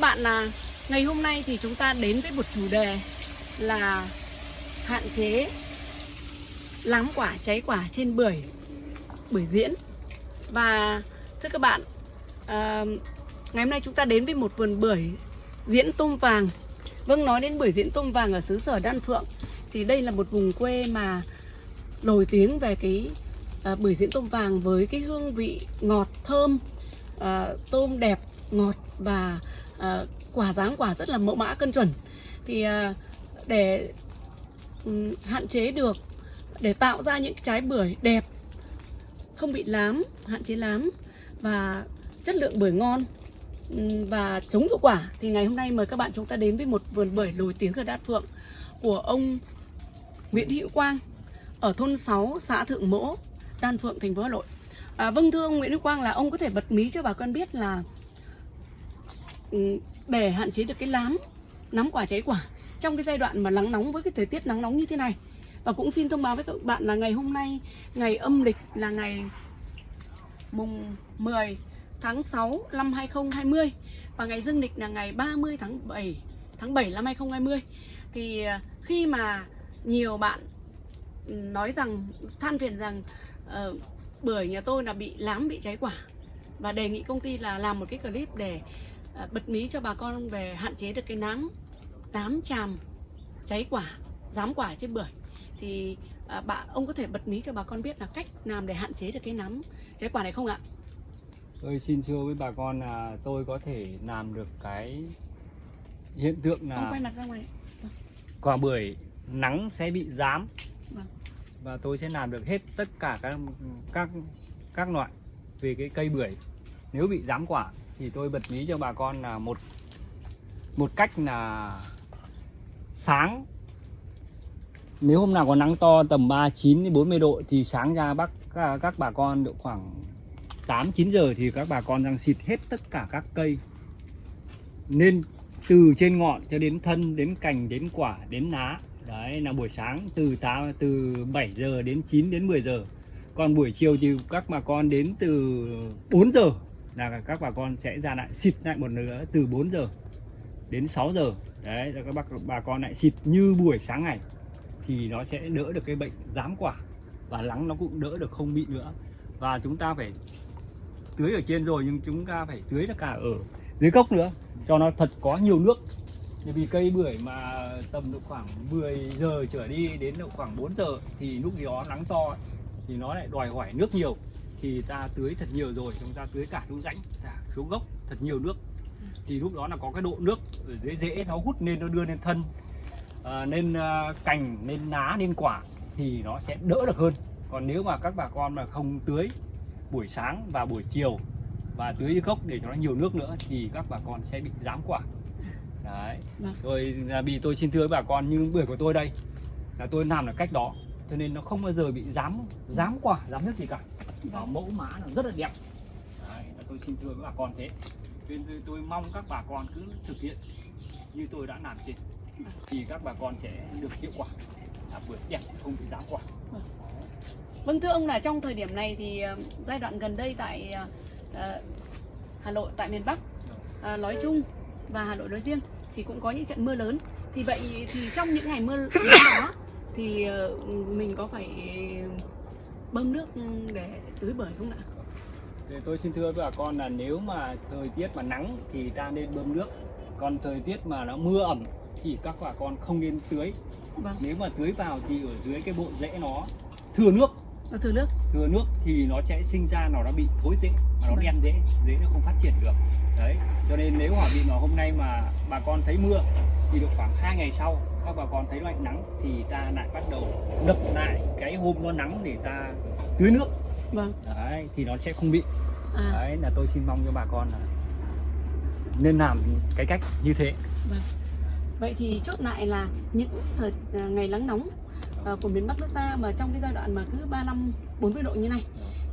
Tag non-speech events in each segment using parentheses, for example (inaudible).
Các bạn là ngày hôm nay thì chúng ta đến với một chủ đề là hạn chế lám quả cháy quả trên bưởi bưởi diễn. Và thưa các bạn à, ngày hôm nay chúng ta đến với một vườn bưởi diễn tôm vàng. Vâng nói đến bưởi diễn tôm vàng ở xứ sở Đan Phượng thì đây là một vùng quê mà nổi tiếng về cái à, bưởi diễn tôm vàng với cái hương vị ngọt thơm à, tôm đẹp ngọt và à, quả dáng quả rất là mẫu mã cân chuẩn. Thì à, để um, hạn chế được để tạo ra những trái bưởi đẹp không bị lám hạn chế lám và chất lượng bưởi ngon ừ, và chống hiệu quả thì ngày hôm nay mời các bạn chúng ta đến với một vườn bưởi nổi tiếng ở Đan Phượng của ông Nguyễn Hữu Quang ở thôn 6 xã Thượng Mỗ Đan Phượng thành phố Hà Nội. À, vâng thưa ông Nguyễn Hữu Quang là ông có thể bật mí cho bà con biết là Ừ, để hạn chế được cái lám nắm quả cháy quả. Trong cái giai đoạn mà nắng nóng với cái thời tiết nắng nóng như thế này. Và cũng xin thông báo với các bạn là ngày hôm nay ngày âm lịch là ngày mùng 10 tháng 6 năm 2020 và ngày dương lịch là ngày 30 tháng 7 tháng 7 năm 2020 thì à, khi mà nhiều bạn ừ, nói rằng than phiền rằng ờ, uh, bưởi nhà tôi là bị lám bị cháy quả. Và đề nghị công ty là làm một cái clip để bật mí cho bà con về hạn chế được cái nám nám chàm cháy quả rám quả trên bưởi thì à, bạn ông có thể bật mí cho bà con biết là cách làm để hạn chế được cái nám cháy quả này không ạ? Tôi xin thưa với bà con là tôi có thể làm được cái hiện tượng Ông là quay mặt ra ngoài. quả bưởi nắng sẽ bị rám Vâng. và tôi sẽ làm được hết tất cả các các các loại về cái cây bưởi nếu bị rám quả thì tôi bật mí cho bà con là một một cách là sáng. Nếu hôm nào có nắng to tầm 39 đến 40 độ thì sáng ra bác các, các bà con độ khoảng 8 9 giờ thì các bà con đang xịt hết tất cả các cây. Nên từ trên ngọn cho đến thân đến cành đến quả đến lá đấy là buổi sáng từ 8 từ 7 giờ đến 9 đến 10 giờ. Còn buổi chiều thì các bà con đến từ 4 giờ là các bà con sẽ ra lại xịt lại một nữa từ 4 giờ đến 6 giờ. Đấy, rồi các bác, bà con lại xịt như buổi sáng ngày thì nó sẽ đỡ được cái bệnh giám quả và lắng nó cũng đỡ được không bị nữa. Và chúng ta phải tưới ở trên rồi nhưng chúng ta phải tưới được cả ở dưới gốc nữa, cho nó thật có nhiều nước. Bởi vì cây bưởi mà tầm độ khoảng 10 giờ trở đi đến độ khoảng 4 giờ thì lúc đó nắng to thì nó lại đòi hỏi nước nhiều thì ta tưới thật nhiều rồi chúng ta tưới cả xuống rãnh cả xuống gốc thật nhiều nước. Thì lúc đó là có cái độ nước ở dưới rễ nó hút lên nó đưa lên thân. À, lên à, cành lên lá lên quả thì nó sẽ đỡ được hơn. Còn nếu mà các bà con mà không tưới buổi sáng và buổi chiều và tưới gốc để cho nó nhiều nước nữa thì các bà con sẽ bị rám quả. Đấy. Vâng. rồi là vì tôi xin thưa với bà con như bưởi của tôi đây là tôi làm là cách đó cho nên nó không bao giờ bị rám rám quả rám nước gì cả và mẫu mã nó rất là đẹp. Đấy, là tôi xin thưa với bà con thế. Nên tôi, tôi mong các bà con cứ thực hiện như tôi đã làm trên thì các bà con sẽ được hiệu quả là bưởi đẹp không bị rám quả. Vâng. Thưa ông là trong thời điểm này thì ờ, giai đoạn gần đây tại ờ, ờ, Hà Nội tại miền Bắc ờ, nói chung và Hà Nội nói riêng thì cũng có những trận mưa lớn. Thì vậy thì trong những ngày mưa lớn đó thì mình có phải bơm nước để tưới bưởi không ạ? Thì tôi xin thưa với bà con là nếu mà thời tiết mà nắng thì ta nên bơm nước còn thời tiết mà nó mưa ẩm thì các bà con không nên tưới Vâng, nếu mà tưới vào thì ở dưới cái bộ rễ nó thừa nước nó thừa nước. thừa nước thì nó sẽ sinh ra nó đã bị thối rễ mà nó Vâng. đen rễ rễ nó không phát triển được đấy cho nên nếu mà bị mà hôm nay mà bà con thấy mưa thì được khoảng 2 ngày sau các bà con thấy lạnh nắng thì ta lại bắt đầu đập lại cái hôm nó nắng để ta tưới nước Vâng. đấy thì nó sẽ không bị À, đấy là tôi xin mong cho bà con là nên làm cái cách như thế vâng. Vậy thì chốt lại là những thời à, ngày nắng nóng à, của miền Bắc nước ta mà trong cái giai đoạn mà cứ 35 40 độ như này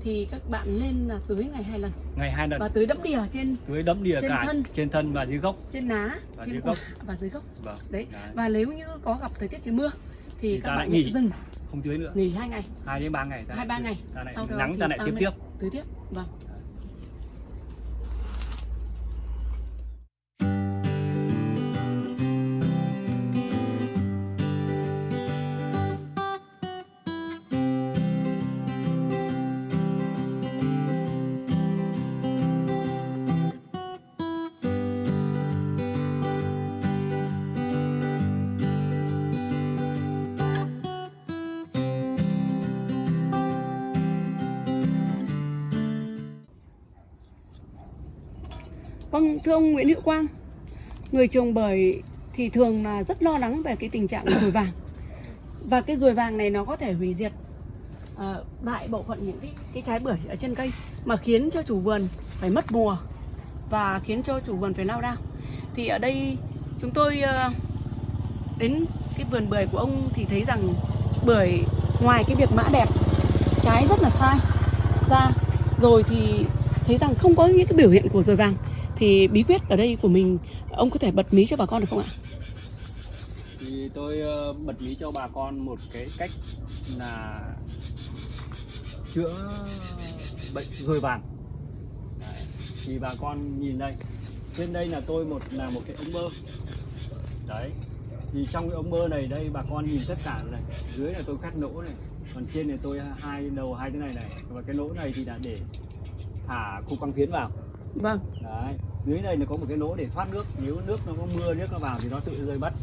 thì các bạn nên là tưới ngày hai lần ngày hai lần và tưới đẫm đìa trên tưới đẫm đìa trên cả thân. trên thân và dưới gốc trên lá, Và trên quả gốc. và dưới gốc. vâng Đấy. Đấy. Và nếu như có gặp thời tiết trời mưa thì, Thì các bạn nghỉ dừng không tưới nữa nghỉ hai ngày, hai đến ba ngày hai ba ngày. ta Sau đó nắng ta lại tiếp tiếp tưới tiếp. Vâng. Thưa ông Nguyễn Hữu Quang, người trồng bưởi thì thường là rất lo lắng về cái tình trạng (coughs) ruồi vàng. Và cái ruồi vàng này nó có thể hủy diệt ờ, đại bộ phận những cái, cái trái bưởi ở trên cây mà khiến cho chủ vườn phải mất mùa và khiến cho chủ vườn phải lao đao. Thì ở đây chúng tôi ờ, đến cái vườn bưởi của ông thì thấy rằng bưởi ngoài cái việc mã đẹp, trái rất là sai ra rồi thì thấy rằng không có những cái biểu hiện của ruồi vàng thì bí quyết ở đây của mình ông có thể bật mí cho bà con được không ạ? thì tôi ờ, bật mí cho bà con một cái cách là chữa bệnh ruồi vàng. Đấy. thì bà con nhìn đây. Trên đây là tôi một là một cái ống bơ. Đấy thì trong cái ống bơ này đây bà con nhìn tất cả này dưới là tôi cắt lỗ này còn trên này tôi hai đầu hai cái này này. Và cái lỗ này thì là để thả cục băng phiến vào. Vâng, đấy dưới đây nó có một cái lỗ để thoát nước. Nếu nước nó có mưa nước nó vào thì nó tự rơi mất.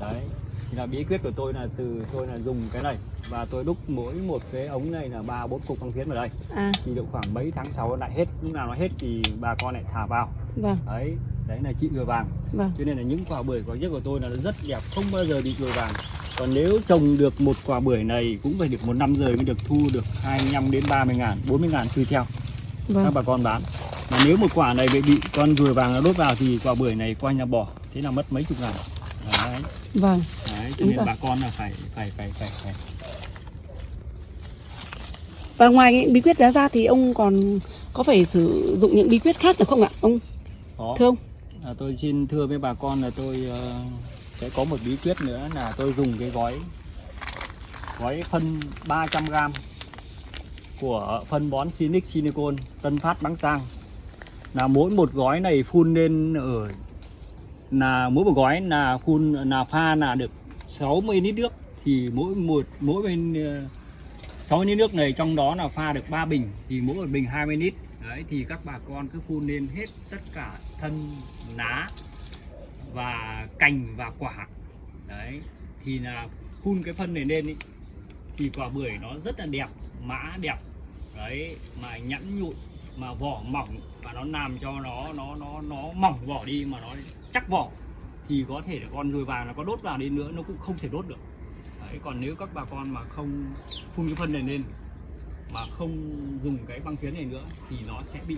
Đấy. Thì là bí quyết của tôi là từ tôi là dùng cái này. Và tôi đúc mỗi một cái ống này là ba bốn cục băng phiến vào đây. À, thì được khoảng mấy tháng sau lại hết. Lúc nào nó hết thì bà con lại thả vào. Vâng, đấy. Đấy là trị ruồi vàng. Vâng, cho nên là những quả bưởi quả nhất của tôi là nó rất đẹp không bao giờ bị ruồi vàng. Còn nếu trồng được một quả bưởi này cũng phải được một năm rồi mới được thu được 25 đến 30 ngàn 40 ngàn tùy theo. Các vâng, bà con bán mà nếu một quả này bị con ruồi vàng nó đốt vào thì quả bưởi này qua nhà bỏ thế là mất mấy chục ngàn đấy, vâng. đấy cho nên rồi. bà con là phải phải phải phải, phải. Và ngoài những bí quyết đó ra thì ông còn có phải sử dụng những bí quyết khác được không ạ? Ông Đó. thưa ông? À, tôi xin thưa với bà con là tôi ờ, sẽ có một bí quyết nữa là tôi dùng cái gói gói phân 300g của phân bón Sinic Silicon Tân Phát Bắc Giang là mỗi một gói này phun lên ở là mỗi một gói là phun là pha là được 60 lít nước. Thì mỗi một mỗi bên ờ, 60 lít nước này trong đó là pha được 3 bình thì mỗi một bình 20 lít. Đấy thì các bà con cứ phun lên hết tất cả thân lá và cành và quả. Đấy thì là phun cái phân này lên ý, thì quả bưởi nó rất là đẹp mã đẹp. Đấy mà nhẵn nhụi mà vỏ mỏng và nó làm cho nó nó nó nó mỏng vỏ đi mà nó chắc vỏ thì có thể là con ruồi vàng nó có đốt vào đi nữa nó cũng không thể đốt được. Đấy còn nếu các bà con mà không phun cái phân này lên mà không dùng cái băng phiến này nữa thì nó sẽ bị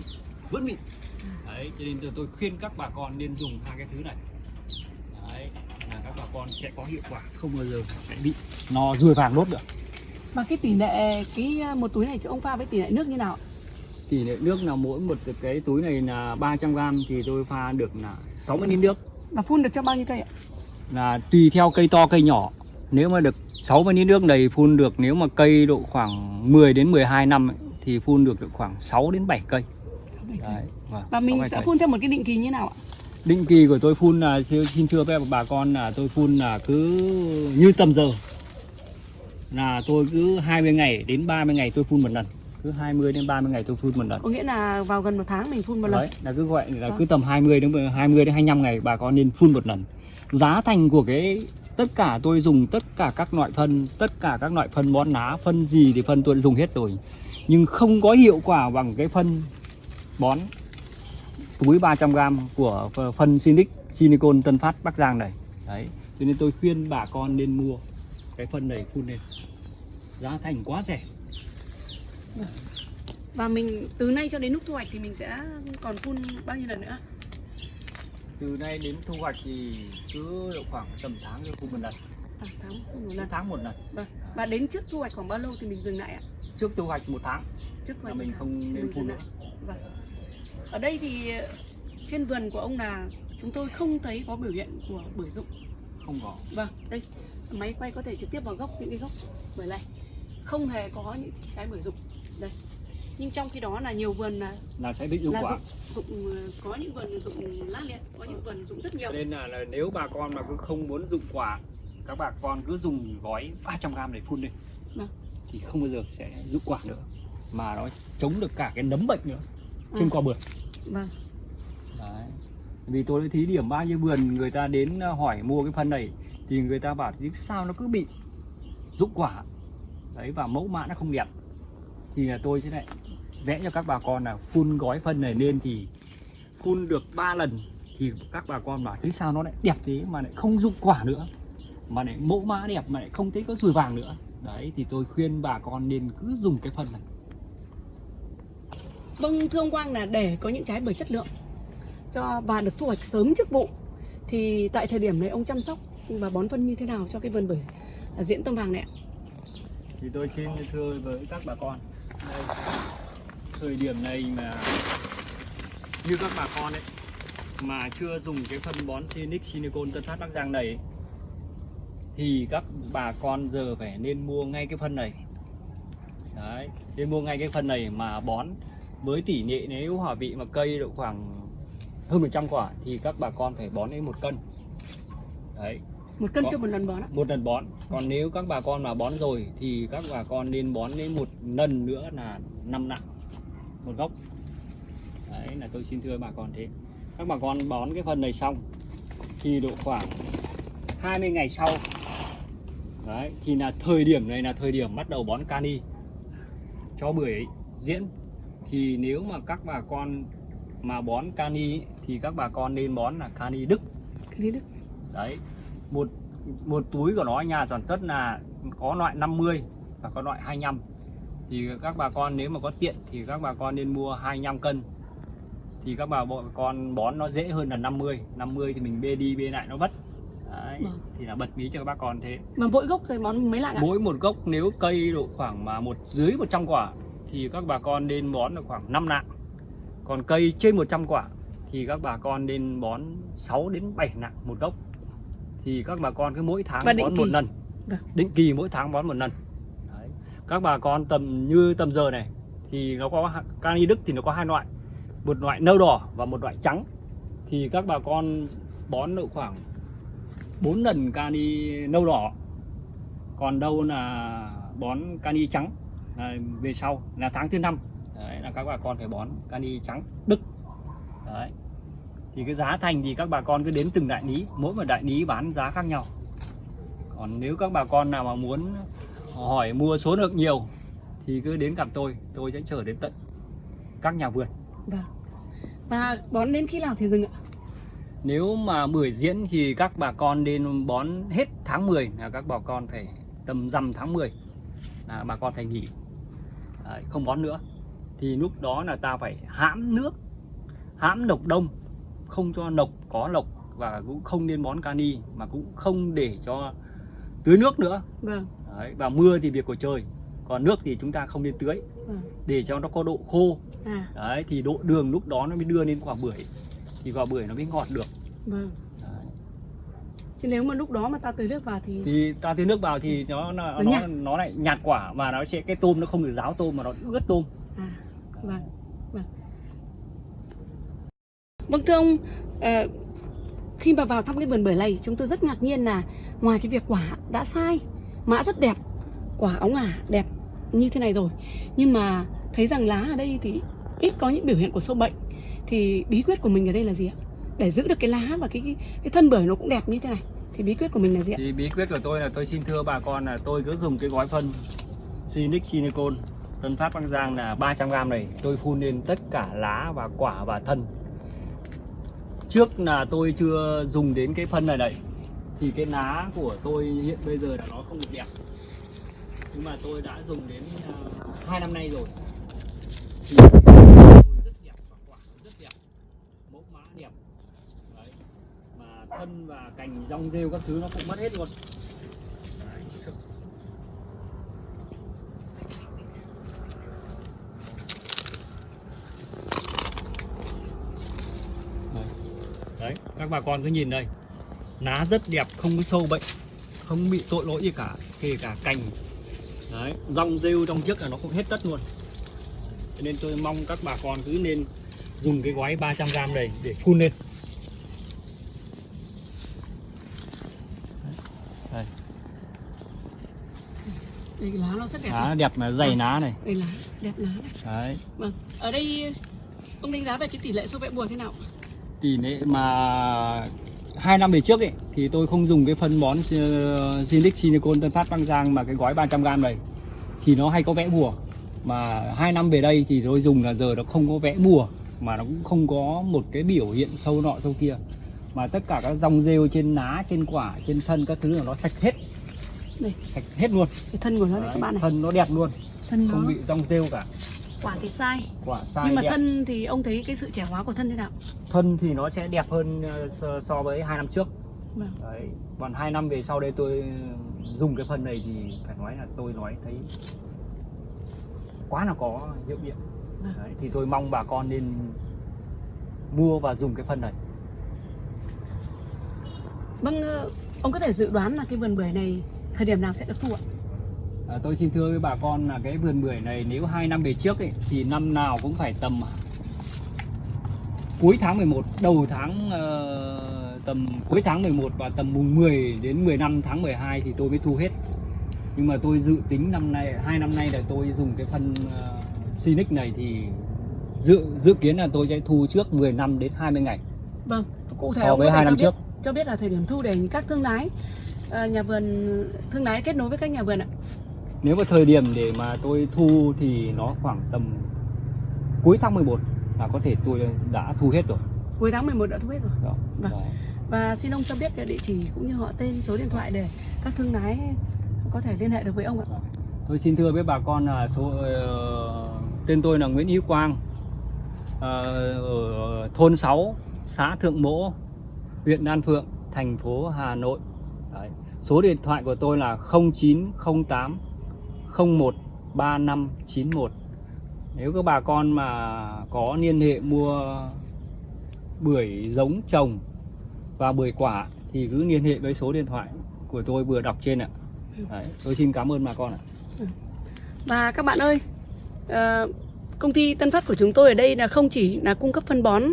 vẫn mịn. Đấy cho nên tôi, tôi khuyên các bà con nên dùng hai cái thứ này. Đấy là các bà con sẽ có hiệu quả không bao giờ sẽ bị nó ruồi vàng đốt được. Và cái tỷ lệ cái à, một túi này cho ông pha với tỷ lệ nước như nào? Tỷ lệ nước là mỗi một cái túi này là 300 g thì tôi pha được là 60 lít nước Và phun được cho bao nhiêu cây ạ? là tùy theo cây to cây nhỏ nếu mà được 60 lít nước này phun được nếu mà cây độ khoảng 10 đến 12 năm ấy, thì phun được được khoảng 6 đến 7 cây Đấy, vâng, Và mình sẽ cây. phun theo một cái định kỳ như nào ạ? định kỳ của tôi phun là xin xin thưa với bà con là tôi phun là cứ như tầm giờ là tôi cứ 20 ngày đến 30 ngày tôi phun một lần cứ 20 đến 30 ngày tôi phun một lần. Có nghĩa là vào gần một tháng mình phun một lần. đấy là cứ gọi là Vâng. cứ tầm 20 đến 20 đến 25 ngày bà con nên phun một lần. Giá thành của cái tất cả tôi dùng tất cả các loại phân tất cả các loại phân bón lá phân gì thì phân tôi đã dùng hết rồi. Nhưng không có hiệu quả bằng cái phân bón túi 300g của phân Sinic Silicon Tân Phát Bắc Giang này. Đấy cho nên tôi khuyên bà con nên mua cái phân này phun lên. Giá thành quá rẻ Và mình từ nay cho đến lúc thu hoạch thì mình sẽ còn phun bao nhiêu lần nữa? từ nay đến thu hoạch thì cứ khoảng tầm tháng tôi phun một lần À, tháng một lần. tháng một lần Vâng. Và đến trước thu hoạch khoảng bao lâu thì mình dừng lại ạ? trước thu hoạch một tháng Trước thu là mình tháng không nên phun nữa. Vâng. Ở đây thì trên vườn của ông là chúng tôi không thấy có biểu hiện của bưởi rụng. không có Vâng, đây máy quay có thể trực tiếp vào gốc những cái gốc bưởi này. Không hề có những cái bưởi rụng. Đây. Nhưng trong khi đó là nhiều vườn là là sẽ bị là quả dụng, dụng ờ, có những vườn dụng lá liệt, có những vườn dụng rất nhiều. nên là, là nếu bà con mà cứ không muốn dụng quả các bà con cứ dùng gói 300g để phun lên Vâng. thì không bao giờ sẽ dụng quả nữa mà nó chống được cả cái nấm bệnh nữa trên À. quả bưởi Vâng. Đấy. Vì tôi đã thí điểm bao nhiêu vườn người ta đến ờ, hỏi mua cái phân này thì người ta bảo sao nó cứ bị rụng quả đấy và mẫu mã nó không đẹp thì là tôi sẽ lại vẽ cho các bà con là phun gói phân này lên thì phun được 3 lần thì các bà con bảo thế sao nó lại đẹp thế mà lại không dụng quả nữa mà lại mẫu mã đẹp mà lại không thấy có rùi vàng nữa đấy thì tôi khuyên bà con nên cứ dùng cái phân này Vâng thưa ông Quang là để có những trái bưởi chất lượng cho và được thu hoạch sớm trước vụ thì tại thời điểm này ông chăm sóc và bón phân như thế nào cho cái vườn bưởi diễn tâm vàng này ạ? thì tôi xin thưa với các bà con đây, thời điểm này mà như các bà con ấy mà chưa dùng cái phân bón Sinic Sinicon Tân Phát Bắc Giang này thì các bà con giờ phải nên mua ngay cái phân này. Đấy nên mua ngay cái phân này mà bón. Với tỷ lệ nếu hòa vị mà cây độ khoảng hơn 100 quả thì các bà con phải bón đến một cân. Đấy. Một cân cho một lần bón ạ? một lần bón. Còn nếu các bà con mà bón rồi thì các bà con nên bón đến một lần nữa là năm nặng một gốc. Đấy là tôi xin thưa bà con thế. Các bà con bón cái phần này xong thì độ khoảng 20 ngày sau. Đấy thì là thời điểm này là thời điểm bắt đầu bón cani cho bưởi diễn. Thì nếu mà các bà con mà bón cani thì các bà con nên bón là cani đức. Đấy đức. đấy một một túi của nó nhà sản xuất là có loại 50 và có loại 25 thì các bà con nếu mà có tiện thì các bà con nên mua 25 cân. Thì các bà bọn con bón nó dễ hơn là 50 50 thì mình bê đi bê lại nó vất. Đấy, Vâng. thì là bật mí cho các bà con thế. Mà mỗi gốc rồi bón mấy lạng ạ? mỗi một gốc nếu cây độ khoảng mà một dưới 100 quả thì các bà con nên bón được khoảng 5 nặng còn cây trên 100 quả thì các bà con nên bón 6 đến 7 nặng một gốc thì các bà con cứ mỗi tháng bón một kỳ. lần. Vâng. định kỳ mỗi tháng bón một lần. Đấy. các bà con tầm như tầm giờ này thì nó có cani đức thì nó có hai loại một loại nâu đỏ và một loại trắng. Thì các bà con bón độ khoảng 4 lần cani nâu đỏ. Còn đâu là bón cani trắng à, về sau là tháng thứ năm. Đấy là các bà con phải bón cani trắng đức. Đấy thì cái giá thành thì các bà con cứ đến từng đại lý mỗi một đại lý bán giá khác nhau còn nếu các bà con nào mà muốn hỏi mua số lượng nhiều thì cứ đến gặp tôi tôi sẽ chở đến tận các nhà vườn Vâng. Và bón đến khi nào thì dừng ạ? Nếu mà bưởi diễn thì các bà con nên bón hết tháng 10 là các bà con phải tầm rằm tháng 10 là bà con phải nghỉ Đấy, không bón nữa thì lúc đó là ta phải hãm nước hãm độc đông không cho độc có lộc và cũng không nên bón cani mà cũng không để cho tưới nước nữa Vâng. Đấy, và mưa thì việc của trời còn nước thì chúng ta không nên tưới Vâng. để cho nó có độ khô À, đấy thì độ đường lúc đó nó mới đưa lên quả bưởi thì quả bưởi nó mới ngọt được vâng. đấy. Chứ nếu mà lúc đó mà ta tưới nước vào thì thì ta tưới nước vào thì nó nó Nó nó lại nhạt quả và nó sẽ cái tôm nó không được ráo tôm mà nó ướt tôm À, vâng, vâng. Thưa ông, ờ, khi mà vào thăm cái vườn bưởi này chúng tôi rất ngạc nhiên là ngoài cái việc quả đã sai, mã rất đẹp, quả óng ả đẹp như thế này rồi, nhưng mà thấy rằng lá ở đây thì ít có những biểu hiện của sâu bệnh. Thì bí quyết của mình ở đây là gì ạ? Để giữ được cái lá và cái cái, cái thân bưởi nó cũng đẹp như thế này. Thì bí quyết của mình là gì ạ? thì bí quyết của tôi là tôi xin thưa bà con là tôi cứ dùng cái gói phân Sinic Silicon Tân Phát Bắc Giang là 300g này tôi phun lên tất cả lá và quả và thân trước là tôi chưa dùng đến cái phân này đấy thì cái lá của tôi hiện bây giờ là nó không được đẹp. Nhưng mà tôi đã dùng đến uh, năm nay rồi. Thì tôi rất đẹp và quả rất đẹp. Mẫu mã đẹp. Đấy. mà thân và cành rong rêu các thứ nó cũng mất hết luôn đấy. Đấy. đấy các bà con cứ nhìn đây lá rất đẹp không có sâu bệnh không bị tội lỗi gì cả kể cả cành đấy rong rêu trong trước là nó cũng hết tất luôn Cho nên tôi mong các bà con cứ nên dùng cái gói 300g này để phun lên đây Đây lá nó rất đẹp. lá đẹp mà dày lá này Đây lá, đẹp lá. đấy Vâng. Ở đây ông đánh giá về cái tỷ lệ sâu bệnh bùa thế nào? Tỷ lệ mà hai năm về trước ấy thì tôi không dùng cái phân bón uh, Zindic Silicon Tân Phát Bắc Giang mà cái gói 300g này. Thì nó hay có vẽ bùa. Mà hai năm về đây thì tôi dùng là giờ nó không có vẽ bùa mà nó cũng không có một cái biểu hiện sâu nọ sâu kia. Mà tất cả các dòng rêu trên lá trên quả trên thân các thứ là nó sạch hết. Đây. sạch hết luôn. Cái thân của nó đây Đấy, các bạn này. thân nó đẹp luôn. Thân nó. không bị rong rêu cả quả thì sai quả sai nhưng mà đẹp. thân thì ông thấy cái sự trẻ hóa của thân thế nào thân thì nó sẽ đẹp hơn ờ, so, với hai năm trước Vâng. đấy còn hai năm về sau đây tôi dùng cái phân này thì phải nói là tôi nói thấy quá là có hiệu nghiệm Vâng. đấy, thì tôi mong bà con nên mua và dùng cái phân này vâng ờ, ông có thể dự đoán là cái vườn bưởi này thời điểm nào sẽ được thu ạ à, tôi xin thưa với bà con là cái vườn bưởi này nếu hai năm về trước ấy, thì năm nào cũng phải tầm cuối tháng 11 đầu tháng ờ, tầm cuối tháng 11 và tầm mùng 10 đến 15 tháng 12 thì tôi mới thu hết. Nhưng mà tôi dự tính năm nay hai năm nay là tôi dùng cái phân uh, Sinic này thì dự dự kiến là tôi sẽ thu trước 10 năm đến 20 ngày. Vâng cụ thể so với hai cho năm biết, trước. cho biết là thời điểm thu để các thương lái ờ, nhà vườn thương lái kết nối với các nhà vườn ạ nếu mà thời điểm để mà tôi thu thì nó khoảng tầm cuối tháng 11 là có thể tôi đã thu hết rồi cuối tháng 11 đã thu hết rồi Đó. Vâng. Đó. và xin ông cho biết cái địa chỉ cũng như họ tên số điện thoại để các thương lái có thể liên hệ được với ông ạ Tôi xin thưa với bà con là số ờ, tên tôi là Nguyễn Hữu Quang ờ, ở thôn 6 xã Thượng Mỗ huyện Đan Phượng thành phố Hà Nội Đấy. số điện thoại của tôi là 0908 01 3591 nếu các bà con mà có liên hệ mua bưởi giống trồng và bưởi quả thì cứ liên hệ với số điện thoại của tôi vừa đọc trên ạ. Đấy, tôi xin cảm ơn bà con ạ. Và các bạn ơi, ờ, công ty Tân Phát của chúng tôi ở đây là không chỉ là cung cấp phân bón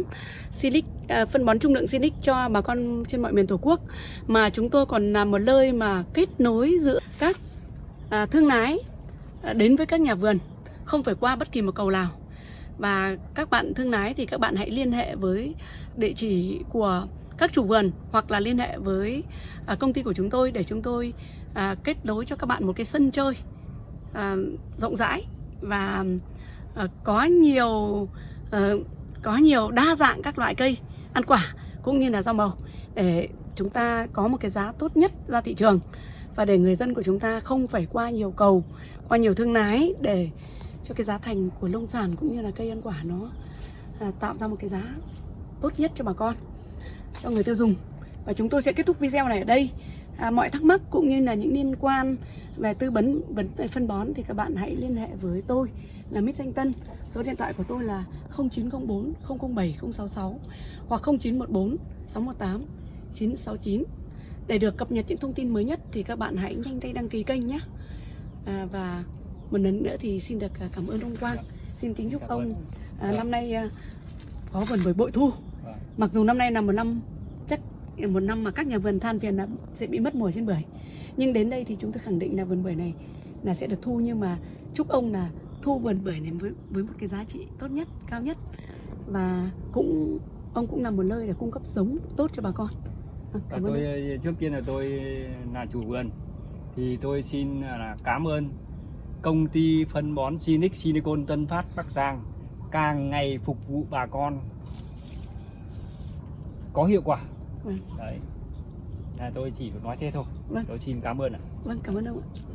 Silic, à, phân bón trung lượng Silic cho bà con trên mọi miền Tổ quốc mà chúng tôi còn là một nơi mà kết nối giữa các à, thương lái Ờ, đến với các nhà vườn, không phải qua bất kỳ một cầu nào. Và các bạn thương lái thì các bạn hãy liên hệ với địa chỉ của các chủ vườn hoặc là liên hệ với à, công ty của chúng tôi để chúng tôi à, kết nối cho các bạn một cái sân chơi à, rộng rãi và có nhiều ờ, có nhiều đa dạng các loại cây ăn quả cũng như là rau màu để chúng ta có một cái giá tốt nhất ra thị trường và để người dân của chúng ta không phải qua nhiều cầu qua nhiều thương lái để cho cái giá thành của nông sản cũng như là cây ăn quả nó à, tạo ra một cái giá tốt nhất cho bà con cho người tiêu dùng. Và chúng tôi sẽ kết thúc video này ở đây. À, mọi thắc mắc cũng như là những liên quan về tư vấn vấn về phân bón thì các bạn hãy liên hệ với tôi là Mít Thanh Tân. Số điện thoại của tôi là 0904 007 066 hoặc 0914 618 969 để được cập nhật những thông tin mới nhất thì các bạn hãy nhanh tay đăng ký kênh nhé. À, và một lần nữa thì xin được à, cảm ơn ông Quang. Xin kính chúc ông à, năm nay à, có vườn bưởi bội thu. Vâng. mặc dù năm nay là một năm chắc một năm mà các nhà vườn than phiền là sẽ bị mất mùa trên bưởi. Nhưng đến đây thì chúng tôi khẳng định là vườn bưởi này là sẽ được thu. Nhưng mà chúc ông là thu vườn bưởi này với với một cái giá trị tốt nhất cao nhất. Và cũng ông cũng là một nơi để cung cấp giống tốt cho bà con (laughs) Và tôi trước tiên là tôi là chủ vườn thì tôi xin là cảm ơn công ty phân bón Sinic Silicon Tân Phát Bắc Giang càng ngày phục vụ bà con có hiệu quả. Vâng. Đấy. Là tôi chỉ nói thế thôi. Vâng. Tôi xin cảm ơn ạ. vâng cảm ơn ông ạ